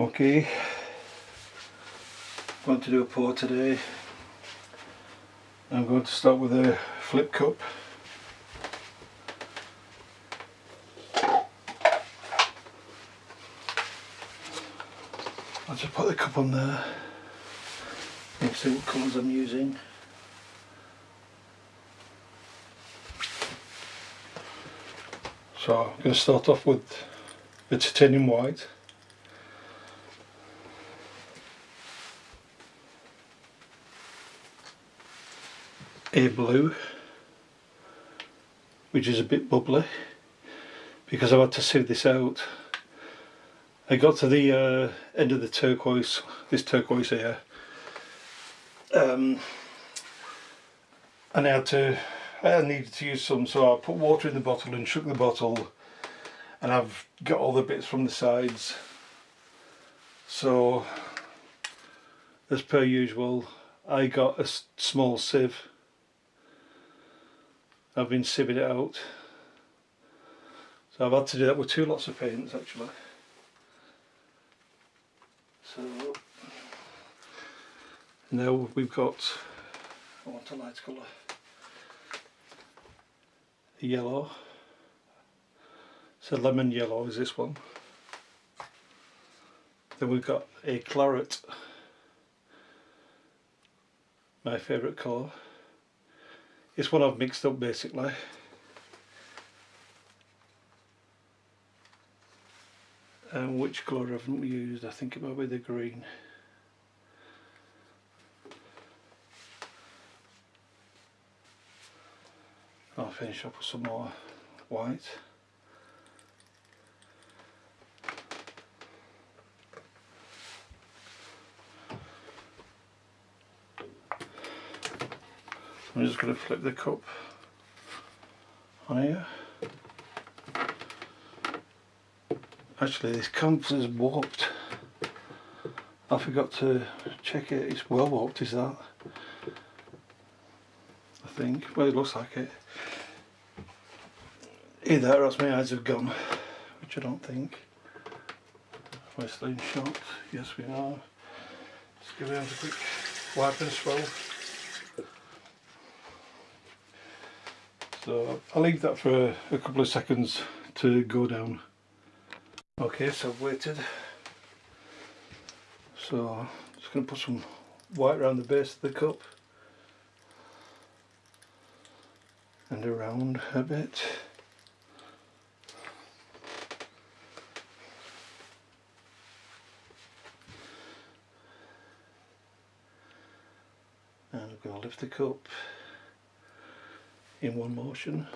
Okay, going to do a pour today. I'm going to start with a flip cup. I'll just put the cup on there and see what colours I'm using. So I'm going to start off with the titanium white. A blue which is a bit bubbly because I've had to sieve this out. I got to the uh, end of the turquoise, this turquoise here. Um, and I had to I needed to use some so I put water in the bottle and shook the bottle and I've got all the bits from the sides. So as per usual I got a small sieve I've been it out. So I've had to do that with two lots of paints actually. So now we've got I want a light colour. Yellow. So lemon yellow is this one. Then we've got a claret. My favourite colour it's one I've mixed up basically. And which colour haven't we used? I think it might be the green. I'll finish up with some more white. I'm just going to flip the cup on here. Actually this canvas is warped. I forgot to check it, it's well warped is that? I think, well it looks like it. Either or else my eyes have gone, which I don't think. We're shot, yes we are. Let's give it a quick wipe and swell. So I'll leave that for a couple of seconds to go down. Okay, so I've waited. So I'm just going to put some white around the base of the cup and around a bit. and I'm going to lift the cup in one motion.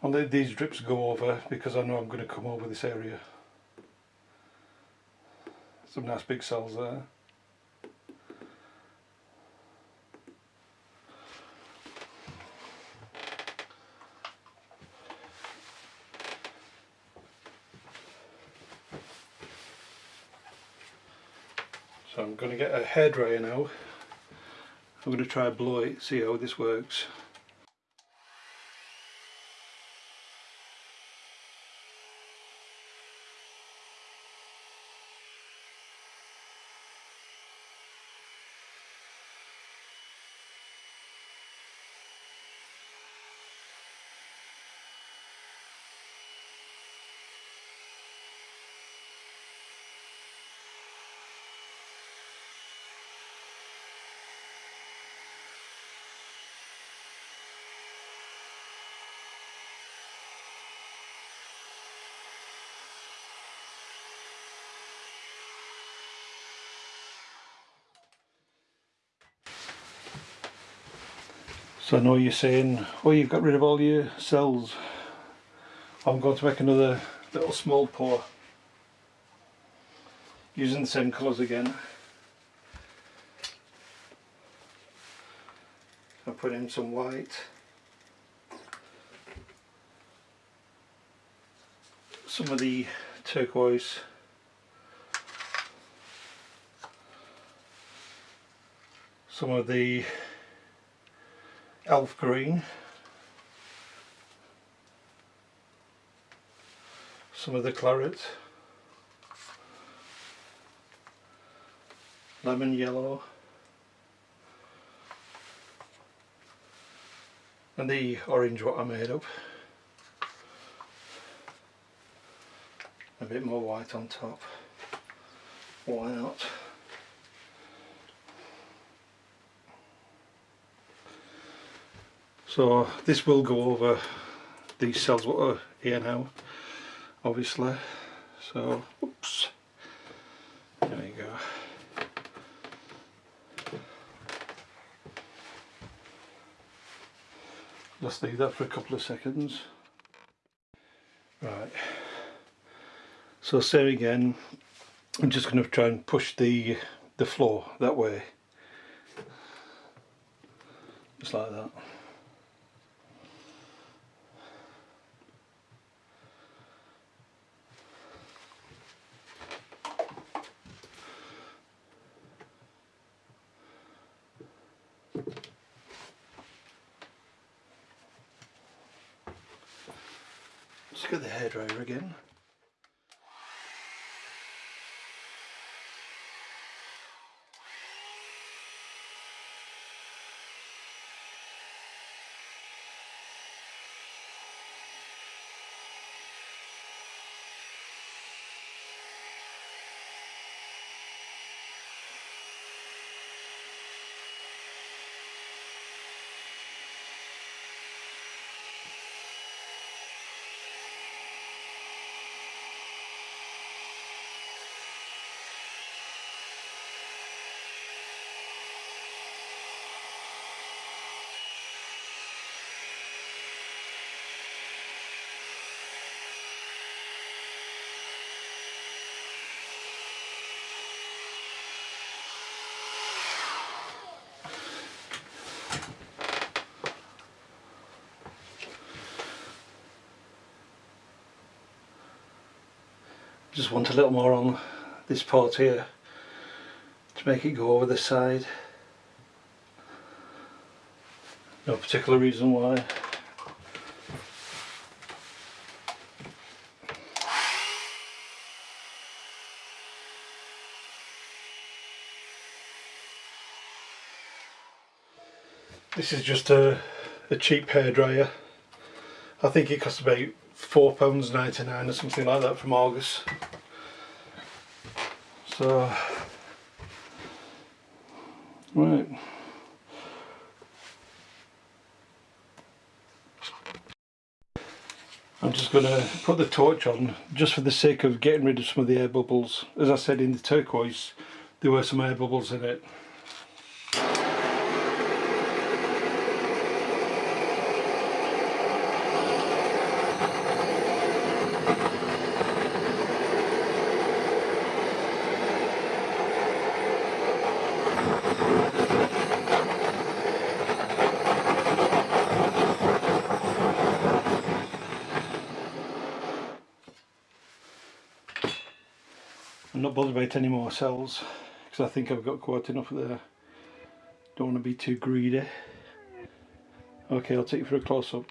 And let these drips go over because I know I'm going to come over this area. Some nice big cells there So I'm going to get a hairdryer now. I'm going to try blow it, see how this works. So I know you're saying, oh you've got rid of all your cells. I'm going to make another little small pour using the same colours again. I put in some white, some of the turquoise, some of the elf green some of the claret. Lemon yellow. And the orange what I made up. A bit more white on top. Why not? So this will go over these cells what are here now obviously. So oops. There we go. Just leave that for a couple of seconds. Right. So same again I'm just going to try and push the the floor that way. Just like that Let's get the hairdryer again. Just want a little more on this part here to make it go over the side no particular reason why This is just a, a cheap hairdryer. I think it costs about £4.99 or something like that from Argos. So, right. I'm just going to put the torch on just for the sake of getting rid of some of the air bubbles. As I said in the turquoise there were some air bubbles in it. Not bothered about any more cells because I think I've got quite enough there. Don't want to be too greedy. Okay, I'll take you for a close-up.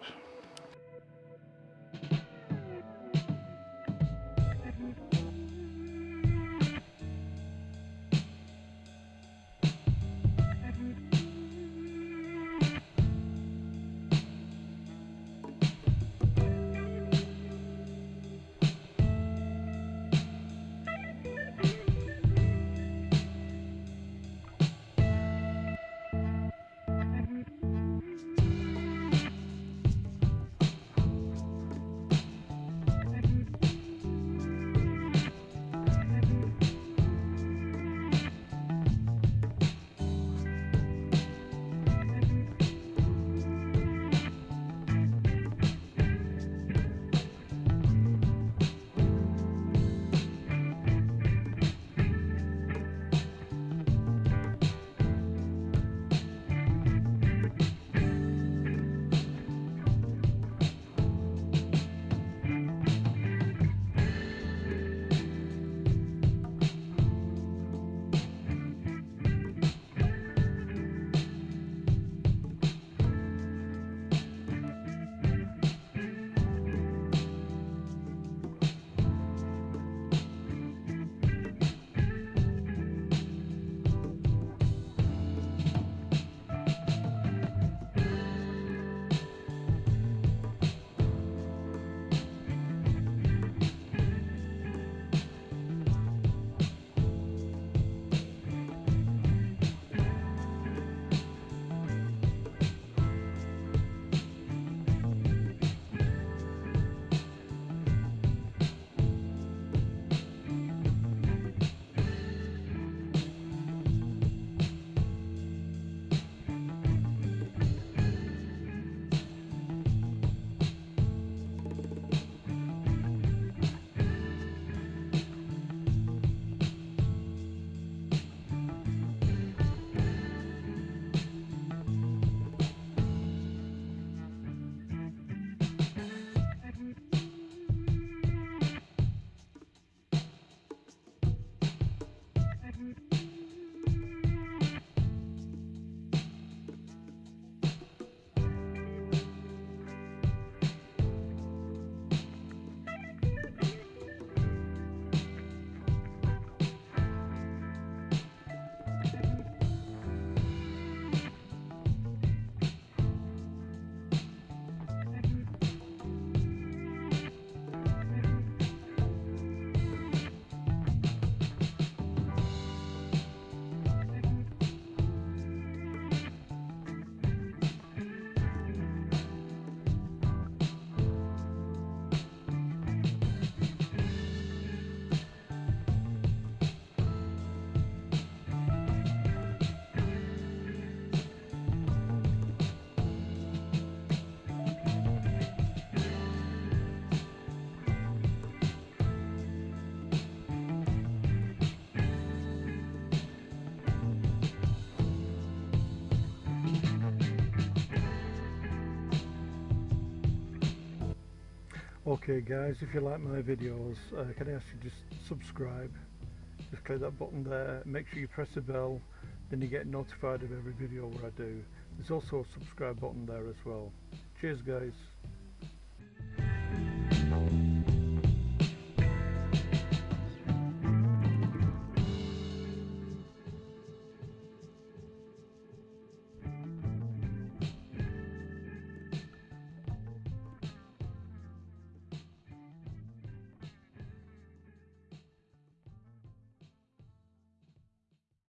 Okay guys, if you like my videos, uh, can I ask you just subscribe, just click that button there, make sure you press the bell, then you get notified of every video where I do. There's also a subscribe button there as well. Cheers guys.